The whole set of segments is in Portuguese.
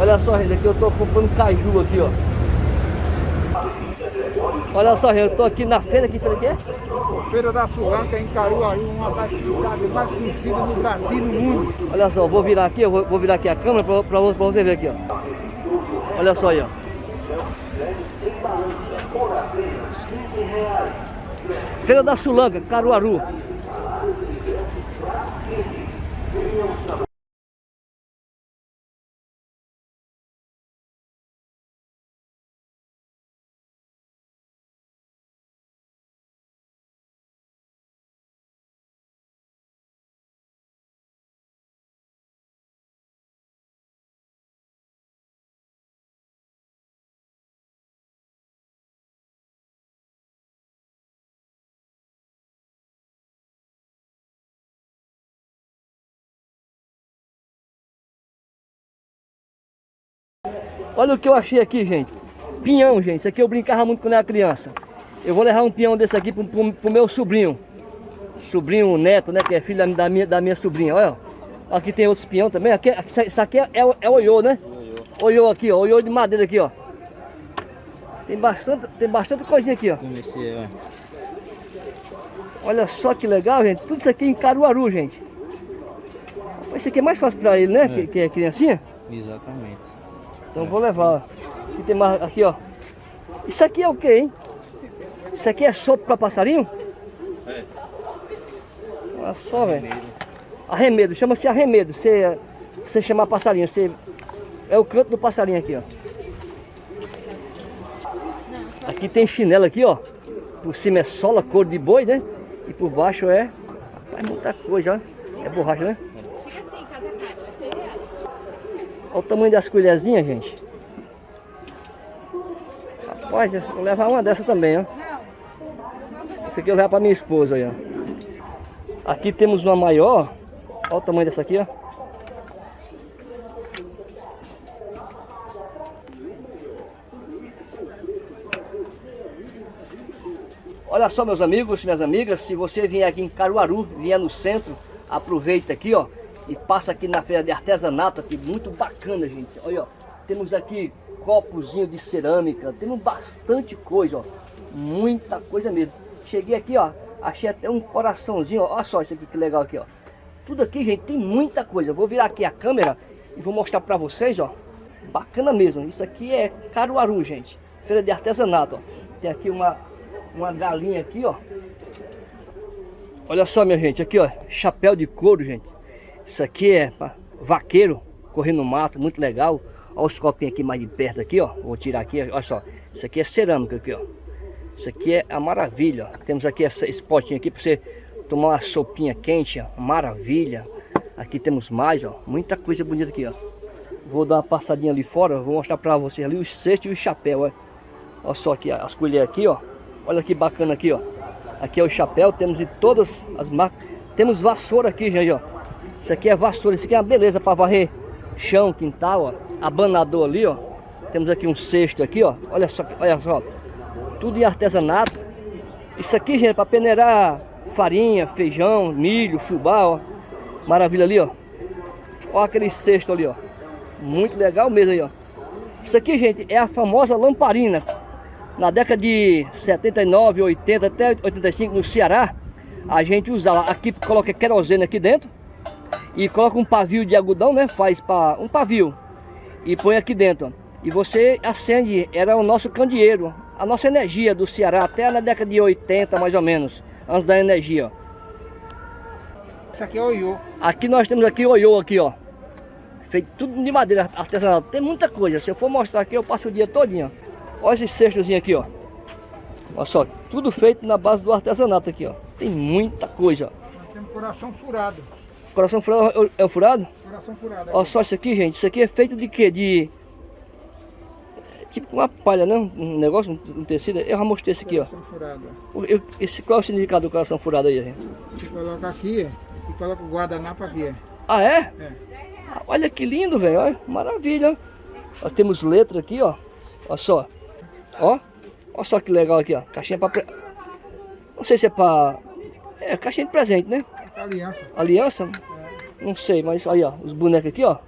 Olha só, gente, aqui eu tô comprando caju aqui, ó. Olha só, gente, eu tô aqui na feira, que feira que é? Feira da Sulanca, em Caruaru, uma das cidades mais conhecidas no Brasil e no mundo. Olha só, vou virar aqui, eu vou, vou virar aqui a câmera pra, pra, pra você ver aqui, ó. Olha só aí, ó. Feira da Sulanca, Caruaru. Olha o que eu achei aqui, gente. Pinhão, gente. Isso aqui eu brincava muito quando era criança. Eu vou levar um pinhão desse aqui pro, pro, pro meu sobrinho. Sobrinho neto, né? Que é filho da minha, da minha sobrinha. Olha, aqui tem outros pinhão também. Aqui, isso aqui é, é, é oiô, né? Oiô aqui, ó. Oiô de madeira aqui, ó. Tem bastante, tem bastante coisinha aqui, ó. Olha só que legal, gente. Tudo isso aqui em Caruaru, gente. Esse aqui é mais fácil pra ele, né? É. Que, que é criancinha. Exatamente. Então vou levar. Aqui tem mais, aqui ó. Isso aqui é o que, hein? Isso aqui é sopa para passarinho? É. Olha só, velho. Arremedo, chama-se arremedo. Você, você chamar passarinho, você... É o canto do passarinho aqui, ó. Aqui tem chinela aqui, ó. Por cima é sola, cor de boi, né? E por baixo é... Rapaz, muita coisa, ó. É borracha, né? Olha o tamanho das colherzinhas, gente. Rapaz, vou levar uma dessa também, ó. Essa aqui eu levo pra minha esposa aí, ó. Aqui temos uma maior. Olha o tamanho dessa aqui, ó. Olha só, meus amigos minhas amigas, se você vier aqui em Caruaru, vier no centro, aproveita aqui, ó e passa aqui na feira de artesanato aqui, muito bacana, gente. Olha, ó, temos aqui copozinho de cerâmica, temos bastante coisa, ó, muita coisa mesmo. Cheguei aqui, ó, achei até um coraçãozinho, ó, olha só isso aqui que legal aqui, ó. Tudo aqui, gente, tem muita coisa. Vou virar aqui a câmera e vou mostrar para vocês, ó. Bacana mesmo. Isso aqui é Caruaru, gente. Feira de artesanato, ó. Tem aqui uma, uma galinha aqui, ó. Olha só, minha gente, aqui, ó, chapéu de couro, gente. Isso aqui é vaqueiro, correndo no mato, muito legal. Olha os copinhos aqui mais de perto aqui, ó. Vou tirar aqui, olha só. Isso aqui é cerâmica aqui, ó. Isso aqui é a maravilha, ó. Temos aqui essa, esse potinho aqui para você tomar uma sopinha quente, ó. Maravilha. Aqui temos mais, ó. Muita coisa bonita aqui, ó. Vou dar uma passadinha ali fora, vou mostrar para vocês ali os cestos e o chapéu, ó. Olha só aqui as colheres aqui, ó. Olha que bacana aqui, ó. Aqui é o chapéu, temos de todas as marcas. Temos vassoura aqui, gente, ó. Isso aqui é vassoura, isso aqui é uma beleza para varrer chão, quintal, ó. Abanador ali, ó. Temos aqui um cesto aqui, ó. Olha só, olha só. Tudo em artesanato. Isso aqui, gente, é para peneirar farinha, feijão, milho, fubá, ó. Maravilha ali, ó. Olha aquele cesto ali, ó. Muito legal mesmo aí, ó. Isso aqui, gente, é a famosa lamparina. Na década de 79, 80 até 85 no Ceará, a gente usava aqui, coloca querosene aqui dentro e coloca um pavio de algodão, né? Faz para um pavio e põe aqui dentro. E você acende, era o nosso candeeiro, a nossa energia do Ceará até na década de 80 mais ou menos, antes da energia. Isso aqui é oiô. Aqui nós temos aqui oiô aqui, ó. Feito tudo de madeira artesanal. Tem muita coisa. Se eu for mostrar aqui, eu passo o dia todinho. Olha esse cestozinho aqui, ó. Olha só, tudo feito na base do artesanato aqui, ó. Tem muita coisa, ó. Nós temos coração furado. Coração furado é o furado? Coração furado. Olha só isso aqui, gente. Isso aqui é feito de quê? De... Tipo uma palha, né? Um negócio, um tecido. Eu já mostrei esse aqui, ó. Furado. Eu, esse, qual é o significado do coração furado aí, gente? Você coloca aqui e coloca o guardanapo aqui. Ah, é? É. Ah, olha que lindo, velho. Maravilha. Ó, temos letra aqui, ó. Olha só. Ó. Olha só que legal aqui, ó. Caixinha pra... Não sei se é pra... É, caixinha de presente, né? Aliança. Aliança? Não sei, mas aí, ó, os bonecos aqui, ó.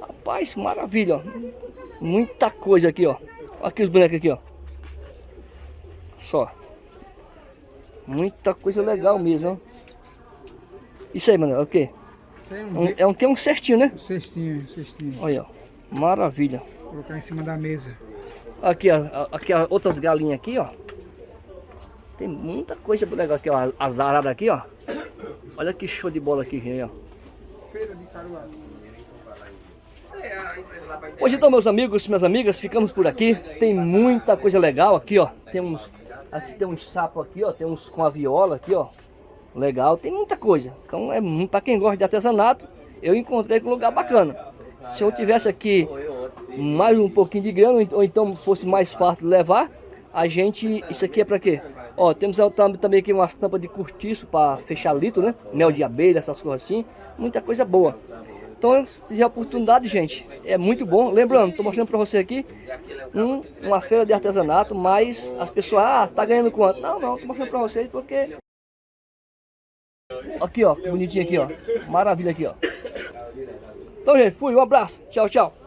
Rapaz, maravilha, ó. Muita coisa aqui, ó. Aqui os bonecos aqui, ó. Só. Muita coisa legal mesmo, ó. Isso aí, mano, é o quê? Tem Um, é um, tem um cestinho, né? cestinho, cestinho. Olha, ó. Maravilha. Vou colocar em cima da mesa. Aqui, ó. Aqui, ó, outras galinhas aqui, ó. Tem muita coisa legal aqui, ó. As araras aqui, ó. Olha que show de bola aqui, gente, ó. Feira de Caruaru. Hoje então, meus amigos, minhas amigas, ficamos por aqui. Tem muita coisa legal aqui, ó. Tem uns, aqui tem uns sapos aqui, ó. Tem uns com a viola aqui, ó. Legal, tem muita coisa. Então é para quem gosta de artesanato, eu encontrei um lugar bacana. Se eu tivesse aqui mais um pouquinho de grana, ou então fosse mais fácil de levar, a gente, isso aqui é para quê? Ó, temos também aqui umas tampas de cortiço para fechar litro, né? Mel de abelha, essas coisas assim. Muita coisa boa. Então, se tiver oportunidade, gente, é muito bom. Lembrando, estou mostrando para você aqui um, uma feira de artesanato, mas as pessoas, ah, tá ganhando quanto? Não, não, estou mostrando para vocês porque... Aqui, ó, bonitinho aqui, ó. Maravilha aqui, ó. Então, gente, fui, um abraço. Tchau, tchau.